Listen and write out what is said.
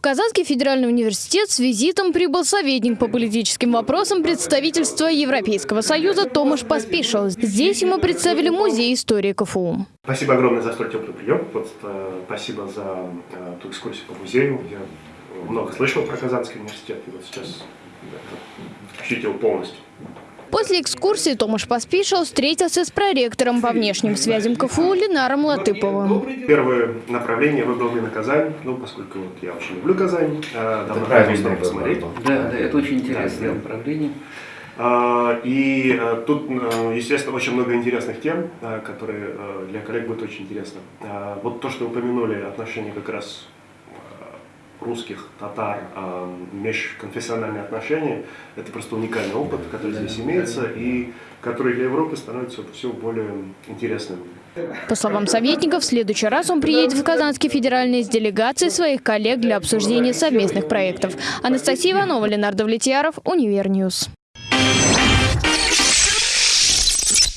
В Казанский федеральный университет с визитом прибыл советник по политическим вопросам представительства Европейского союза Томаш Поспешил. Здесь ему представили музей истории КФУ. Спасибо огромное за столь теплый прием. Вот, э, спасибо за э, ту экскурсию по музею. Я много слышал про Казанский университет, и вот сейчас ощутил полностью. После экскурсии Томаш Поспешил встретился с проректором по внешним связям КФУ Ленаром Латыповым. Первое направление выбрал именно Казань, ну, поскольку вот я очень люблю Казань, давно хотел там посмотреть. Да, да, это очень интересное направление. А, И э, тут, э, естественно, очень много интересных тем, которые для коллег будет очень интересно. А, Вот то, что вы упомянули, отношения как раз русских, татар, э, межконфессиональные отношения, это просто уникальный опыт, который здесь имеется и который для Европы становится все более интересным. По словам советников, в следующий раз он приедет в Казанский федеральный с делегацией своих коллег для обсуждения совместных проектов. Анастасия Иванова, Ленар Давлетьяров, Univer News.